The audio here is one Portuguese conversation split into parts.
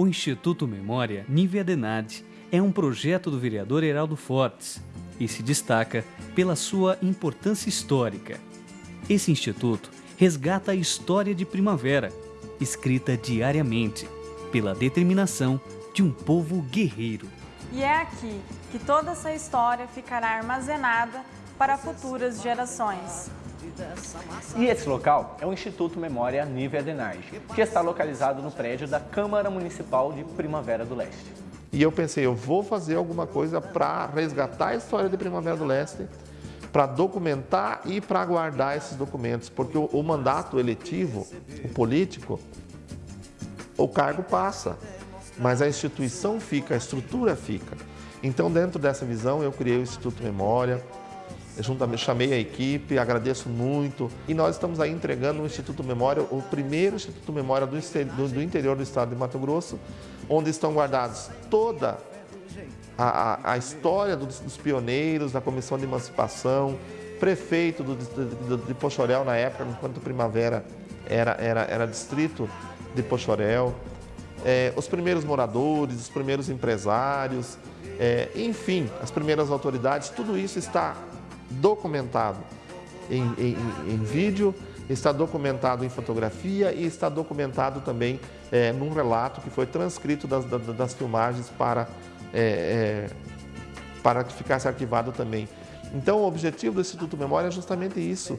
O Instituto Memória Nívea Denade é um projeto do vereador Heraldo Fortes e se destaca pela sua importância histórica. Esse instituto resgata a história de Primavera, escrita diariamente, pela determinação de um povo guerreiro. E é aqui que toda essa história ficará armazenada para futuras gerações. E esse local é o Instituto Memória Nívea Denage, que está localizado no prédio da Câmara Municipal de Primavera do Leste. E eu pensei, eu vou fazer alguma coisa para resgatar a história de Primavera do Leste, para documentar e para guardar esses documentos, porque o, o mandato eletivo, o político, o cargo passa, mas a instituição fica, a estrutura fica. Então, dentro dessa visão, eu criei o Instituto Memória, eu chamei a equipe, agradeço muito. E nós estamos aí entregando o Instituto Memória, o primeiro Instituto Memória do, do, interior do estado de Mato Grosso, onde estão guardados toda a, a, a história dos, dos, pioneiros, da Comissão de Emancipação, prefeito do, do, de Pochorel na época, enquanto Primavera era, era, era distrito de Pochorel, é, os primeiros moradores, os primeiros empresários, é, enfim, as primeiras autoridades, tudo isso está documentado em, em, em, vídeo, está documentado em fotografia e está documentado também é, num relato que foi transcrito das, das, das filmagens para, é, é, para que ficasse arquivado também. Então, o objetivo do Instituto Memória é justamente isso,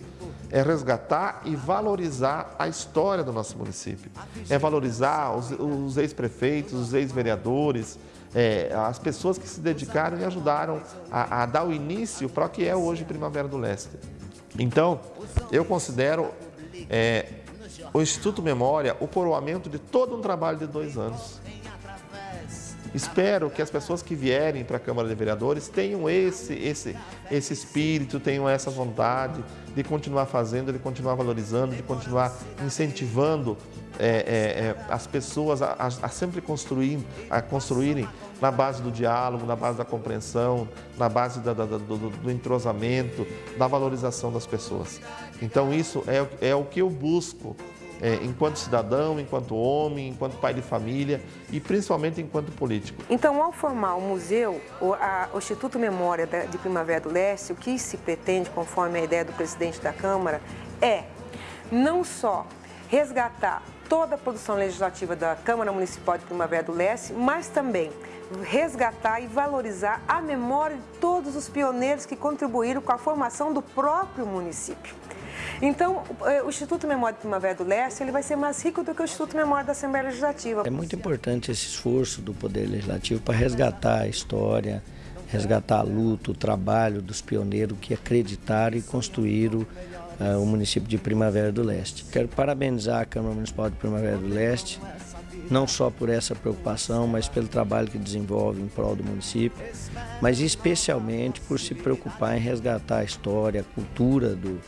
é resgatar e valorizar a história do nosso município. É valorizar os, os ex-prefeitos, os ex-vereadores, é, as pessoas que se dedicaram e ajudaram a, a dar o início para o que é hoje Primavera do Leste. Então, eu considero é, o Instituto Memória o coroamento de todo um trabalho de dois anos. Espero que as pessoas que vierem para a Câmara de Vereadores tenham esse, esse, esse espírito, tenham essa vontade de continuar fazendo, de continuar valorizando, de continuar incentivando é, é, é, as pessoas a, a, sempre construir, a construírem na base do diálogo, na base da compreensão, na base da, da, do, do, entrosamento, da valorização das pessoas. Então isso é, é o que eu busco é, enquanto cidadão, enquanto homem, enquanto pai de família e principalmente enquanto político. Então, ao formar o museu, o, a, o Instituto Memória de Primavera do Leste, o que se pretende, conforme a ideia do presidente da Câmara, é não só resgatar toda a produção legislativa da Câmara Municipal de Primavera do Leste, mas também resgatar e valorizar a memória de todos os pioneiros que contribuíram com a formação do próprio município. Então, eh, o Instituto Memória de Primavera do Leste ele vai ser mais rico do que o Instituto Memória da Assembleia Legislativa. É muito importante esse esforço do Poder Legislativo para resgatar a história, resgatar a luta, o trabalho dos pioneiros que acreditaram e construíram o município de Primavera do Leste. Quero parabenizar a Câmara Municipal de Primavera do Leste, não só por essa preocupação, mas pelo trabalho que desenvolve em prol do município, mas especialmente por se preocupar em resgatar a história, a cultura do,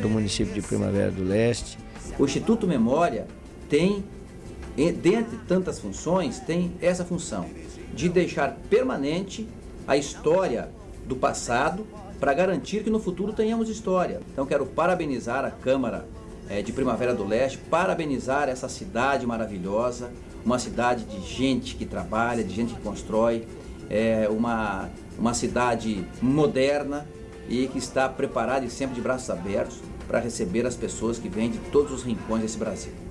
do município de Primavera do Leste. O Instituto Memória tem, dentre tantas funções, tem essa função de deixar permanente a história do passado para garantir que no futuro tenhamos história. Então quero parabenizar a Câmara é, de Primavera do Leste, parabenizar essa cidade maravilhosa, uma cidade de gente que trabalha, de gente que constrói, é uma, uma cidade moderna, e que está preparado e sempre de braços abertos para receber as pessoas que vêm de todos os rincões desse Brasil.